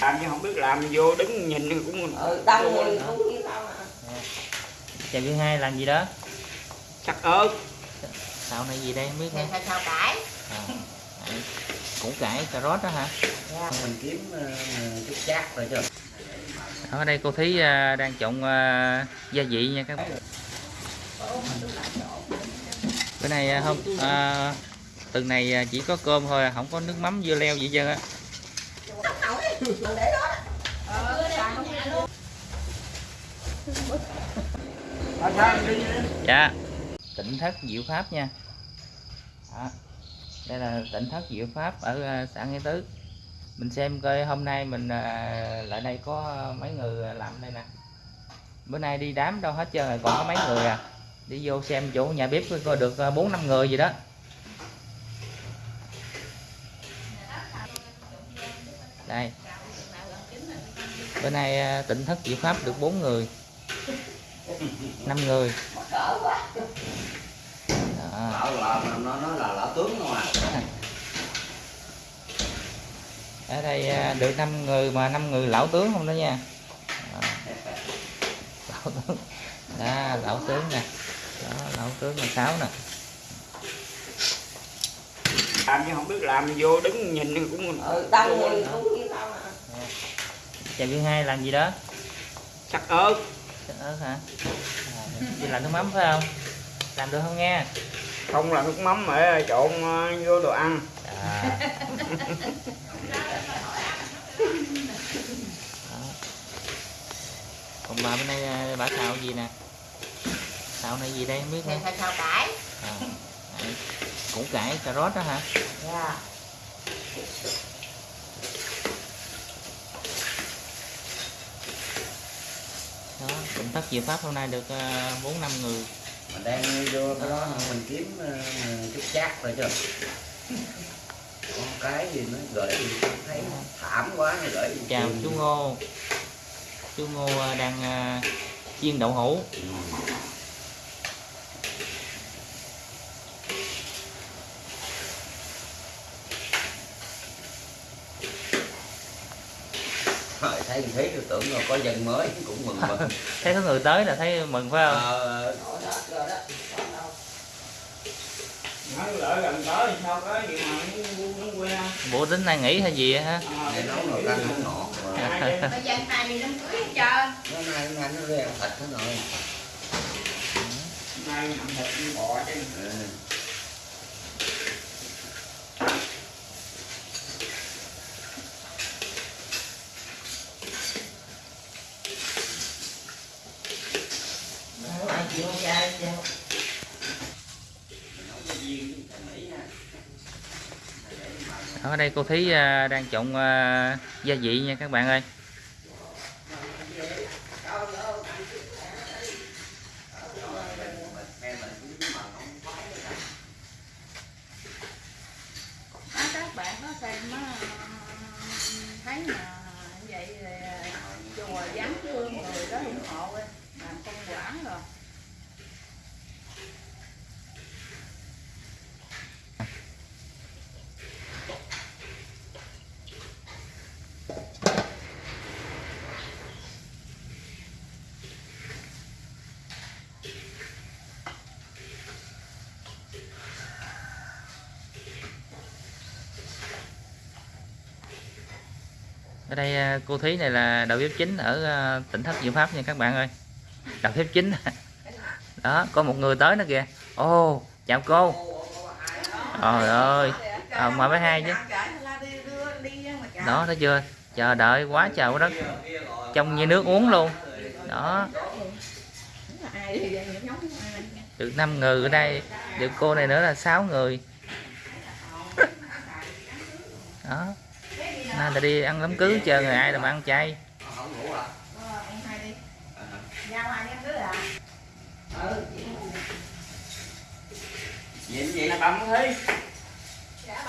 làm chứ không biết làm vô đứng nhìn cũng ừ cũng như tao mà chào thứ hai làm gì đó? Sắc ớt. Xào này gì đây không biết nữa sao cải à, củ cải cà rốt đó hả? Dạ. mình kiếm ờ, chút chát rồi chứ ở đây cô thí à, đang trộn à, gia vị nha các bạn. Bữa nay à, không à, tuần này chỉ có cơm thôi không có nước mắm dưa leo gì hết trơn để đó dạ. Tỉnh thất diệu pháp nha. Đó. đây là tỉnh thất diệu pháp ở ờ, xã nghĩa tứ. Mình xem coi hôm nay mình ờ, lại đây có mấy người làm đây nè. Bữa nay đi đám đâu hết trơn rồi còn có mấy người à. Đi vô xem chỗ nhà bếp coi được à, bốn năm người gì đó. Đây bữa nay à, tỉnh thất diệu pháp được bốn người. Năm người. Đó. à? Ở đây à, được năm người mà năm người lão tướng không đó nha. Đó. lão tướng. Đó lão tướng nè. Đó lão tướng là sáu nè. Làm chứ không biết làm vô đứng nhìn cũng ừ tao người cũng chào thứ hai làm gì đó? Sắc ớt. Sắc ớt hả? À, đi làm nước mắm phải không? Làm được không nghe? Không là nước mắm mà trộn ờ, vô đồ ăn. À. Đó. còn bà bên đây à, bà xào gì nè? Xào này gì đây không biết nữa phải sao cải. À, củ cải cà rốt đó hả? Dạ đó tỉnh thất diệu pháp hôm nay được à, bốn năm người. Mình đang vô cái đó mình kiếm ờ, chút chát rồi chứ con cái gì nó gửi gì? Thấy thảm quá nó gửi gì? Chào chú ngô. Chú ngô à, đang chiên đậu hũ. Ừ. thấy thấy tôi tưởng là có dân mới cũng mừng mừng. Thấy có người tới là thấy mừng phải không? Ờ, bộ tính nay nghỉ hay gì á hả? Để nấu nồi canh không hai năm cưới hết trơn. Nó nay nay nó reo thịt nó rồi. Nay thịt bò chứ chai cho ở đây cô thấy à, đang trộn à, gia vị nha các bạn ơi. Các bạn có xem à, thấy mà vậy thì chùa dám thương người đó ủng hộ đi, làm công quản rồi ở đây à, cô thúy này là đầu bếp chính ở à, tỉnh thất diệu pháp nha các bạn ơi. Đầu bếp chính. Đó có một người tới nữa kìa. Ô chào cô. Trời ơi. À, mời với hai chứ. Đó thấy chưa? Chờ đợi quá trời quá đất. Trông như nước uống luôn. Đó. Được 5 người ở đây. Được cô này nữa là 6 người. Đó nay là đi ăn đám cưới chờ người ai là mà ăn chay. À À, à ừ gì gì này bấm thấy dạ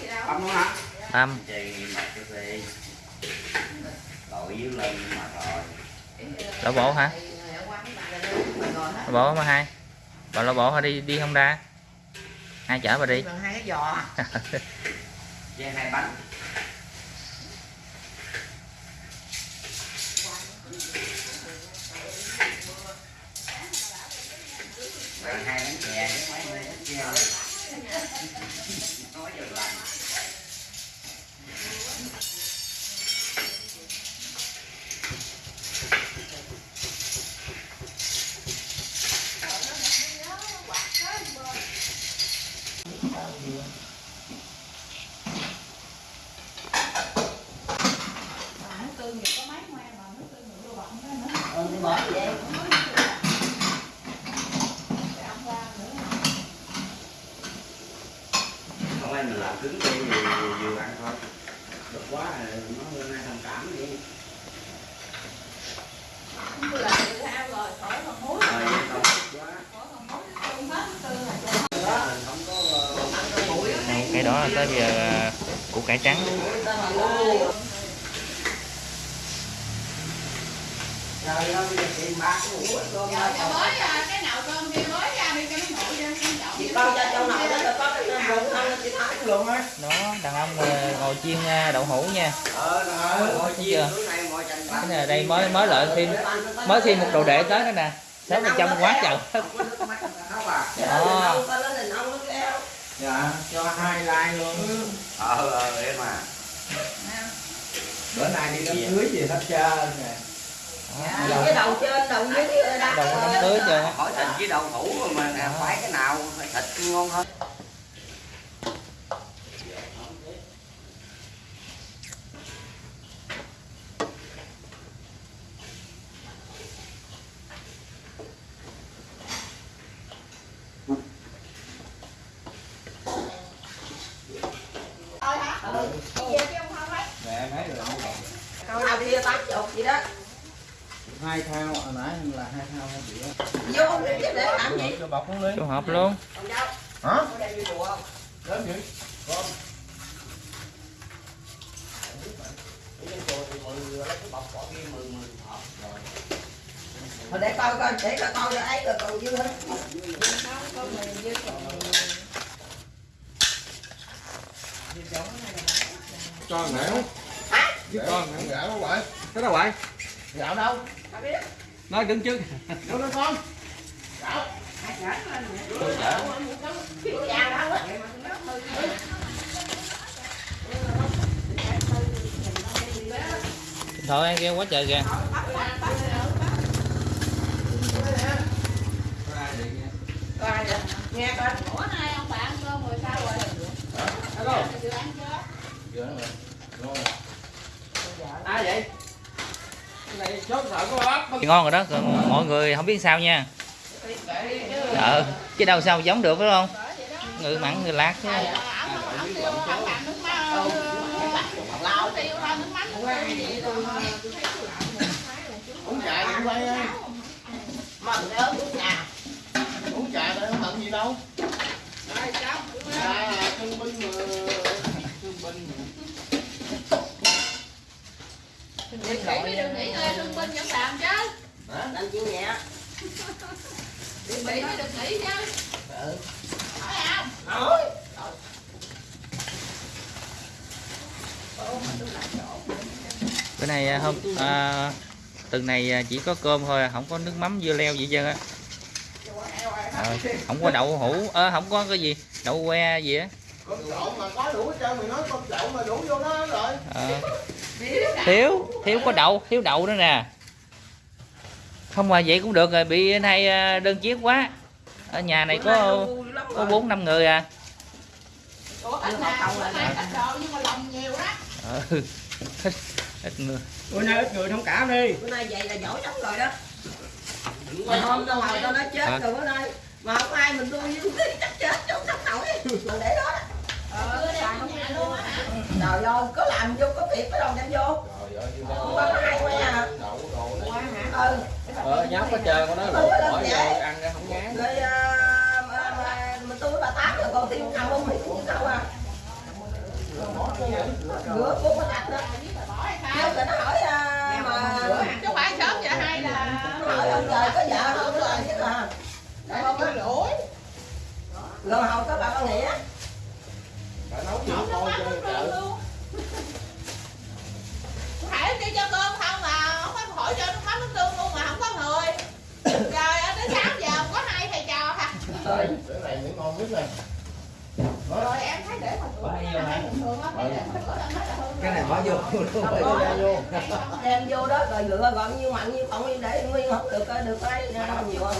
gì đâu không hả? Dưới mà rồi Đổ bộ hả? Đổ bộ mà hai. Bà lo bộ hả? Đi đi không ra. Ai chở bà đi. Hai cái giò. với hai bánh lên mình làm cứng đi vừa, vừa, ăn thôi. Được quá rồi nó lên thông cảm đi không là được ăn rồi khỏi còn muối rồi. Ờ, à, ờ, cái đó là tới giờ ờ, củ cải trắng. Trời đó đàn ông à, ngồi chiên à, đậu hũ nha. Ờ bạc cái này đây mới mới lợi thêm mới thêm một đồ đệ tới nữa nè. Sáu phần trăm quá trời. Đó. con lên là nông nó keo dạ cho hai like luôn. Ờ ờ em à bữa nay đi đám cưới gì hết trơn nè. Dạ, cái đầu trên đầu dưới đầu đám cưới chưa? Hỏi thịt với đậu hũ mà nè phải cái nào thịt ngon hơn Ừ. Mẹ em thấy rồi con nào kia tám chục gì đó? Hai thao hồi nãy là hai thao hai triệu vô để làm gì? Cho bọc ly chú hợp luôn. Hả? Vậy con. Thôi để coi coi để coi coi ấy rồi còn dư hết cho nẻo với con nẻo gạo đâu vậy cái đâu vậy gạo đâu? Nói đứng trước. Đâu đó con. Thôi em kêu quá trời kìa. Nghe coi Ủa nay ông bà ăn cơm rồi sao rồi? hello Chưa ăn chưa? vừa nữa rồi ngon rồi ai vậy cái này chốt sợ có ớt thì ngon rồi đó, còn mọi người không biết sao nha. Ờ chứ đâu sao giống được, phải không? Người mặn, người lát chứ. Ổng rồi uống trà đừng quay ơi mà nhớ lúc nào uống trà để không mặn gì đâu rồi sao trà là thương binh mà thương binh mà nghỉ mới được nghỉ ngơi thương binh vẫn làm chứ. Làm chuyện nhẹ? Nghỉ mới được nghỉ chứ. Ừ. phải không nói bữa nay à, hôm à, tuần này à, chỉ có cơm thôi à, không có nước mắm dưa leo gì hết trơn á. Ờ, không có đậu hũ ơ không có cái gì đậu que gì á. Con trộn mà có đủ hết trơn mày nói con trộn mà đủ vô đó rồi. Ờ, thiếu thiếu có đậu thiếu đậu nữa nè. Không mà vậy cũng được rồi bị nay à, đơn chiếc quá. Ở nhà này có có bốn năm người à. Mà đó ừ. ít, ít người. Bữa nay ít người thông cảm đi. Bữa nay vậy là giỏi lắm rồi đó. Mà hôm đâu hồi tao nói chết rồi bữa nay mà không ai mình tôi chắc chết chứ không sống nổi. Mình để đó. Ờ xài trong nhà luôn á hả trời ơi có làm vô có việc có đâu đem vô. Trời ơi như không có ai quá à đậu đồ qua hả? Ừ. Ờ nhóc hết trơn con nói lột bỏ vô ăn ra không ngán. Rồi à, mà, mà, mà tôi với bà tám rồi còn tiêu ăn không? Thì cũng đâu à? Rửa cuốn có đặt đó. Bỏ hay Kêu sao rồi nó hỏi à, mà chứ phải sớm vậy hay là nó hỏi ông trời có vợ không? Rồi chứ à không có lỗi rồi hồi có bà con nghĩa phải nấu gì Nước coi mắm chơi nước trời tương luôn Hải đi cho cơm không mà không có hỏi cho nước mắm nước tương luôn mà không có người trời ơi tới 6 giờ không có hai thầy trò hả rồi cái này mới ngon nhất này. Rồi em thấy để mà cửa này là hay thường á cái này cái này bỏ vô Không vô đem vô đó rồi rửa gọn nhiêu mặn nhiêu không để nguyên không được được cái nhiều hơn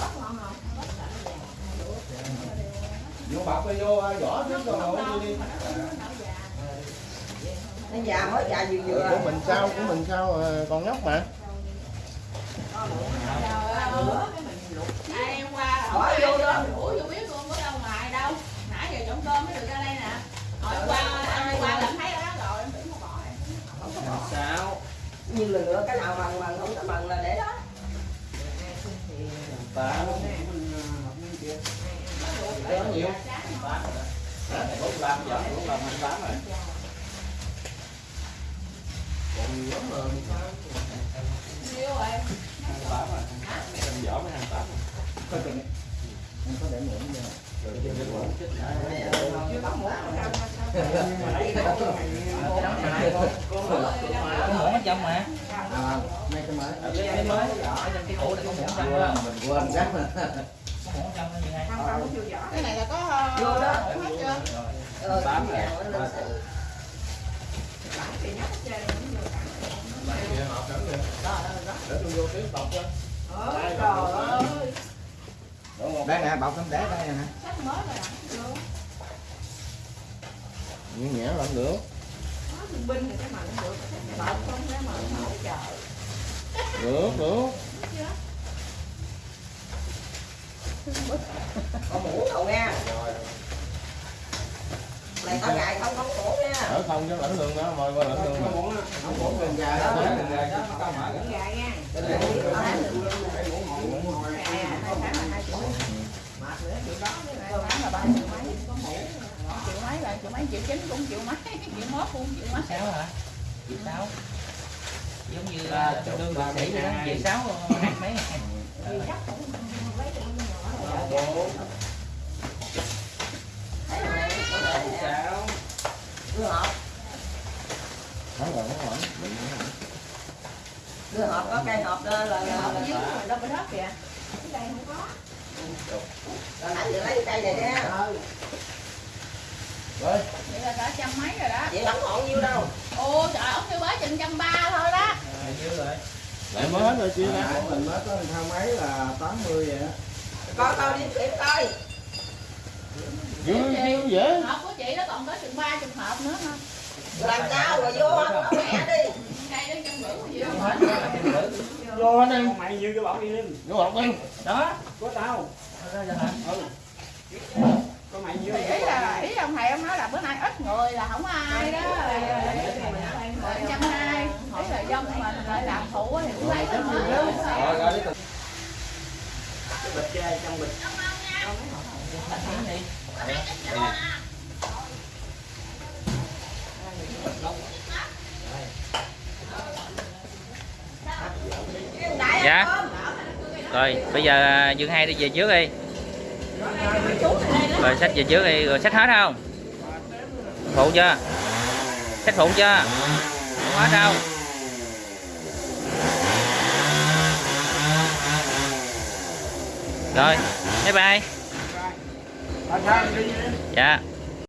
vô bọc vô vỏ trước rồi vô đi. Nó già mới già vừa vừa. Của mình sao của mình sao ờ, con nhóc mà như là nữa cái nào bằng bằng, không có bằng là để đó ta có nhiều bốn làm giờ bốn làm hai tám rồi còn nhiều lắm rồi Nhiêu rồi? hai tám rồi em vỏ mới hai tám rồi không có để muỗng vô rồi trên Chưa có muỗng nào đâu có muỗng ở trong mà à, mấy cái mới cái mới ở trong cái tủ này muỗng trong đó mình quên Không, không. Cái là có Vô đó. hết chưa? ờ rồi. hết đây nè bọc tấm để đây nè Nhẹ nhẹ lắm nữa Nó thương binh thì cái mà nó được, bọc không cái mà hỗ trợ. được được có muỗng đâu nha này có gài không không muỗng nha ở không cho lãnh lương đó mời qua lãnh lương không muỗng gần gài đó đừng ra chứ, có mở Cũng gà nha. Cái này có Gà, hai tháng là hai triệu. Mệt nữa, triệu đó với lại tháng là ba triệu mấy, có mũ. Triệu mấy triệu mấy, triệu chín cũng triệu mấy, triệu mốt cũng triệu mấy. sáu hả? Chị sáu. Giống như là lương bác sĩ vậy đó chị sáu mấy. Nó nhỏ rồi. đưa hộp. Rồi, đưa hộp có cây hộp đó là hộp là dưới rồi đâu có đất kìa. Cái đây không có. là nãy giờ lấy cây này nè Rồi, Vậy là cả trăm mấy đó. chị không còn nhiêu đâu Ô trời ông kêu bới chừng trăm ba thôi đó. lại mới hết rồi chia ra. mình mới có thao máy là 80 vậy đó coi coi đi kiểm coi Dữ, dữ dễ. Hộp của chị nó còn có chừng ba chục hộp nữa ha. làm sao rồi vô không mẹ đi Cây đó trăm rưỡi gì đó. thử. Vô anh em. mày như cái bọc đi lên Vô bọc đi. đó có tao đó Thì ý là ý ông thầy ông nói là bữa nay ít người là không ai đó. Trăm hai ý là dân mình lại làm phụ thì cũng lấy được Rồi, rồi, đi từ bịch chơi trong bịch. Dạ. Rồi bây giờ dương hai đi về trước đi rồi sách về trước đi rồi sách hết không? Phụ chưa? Sách phụ chưa? Không hết đâu. Rồi bye bye. Dạ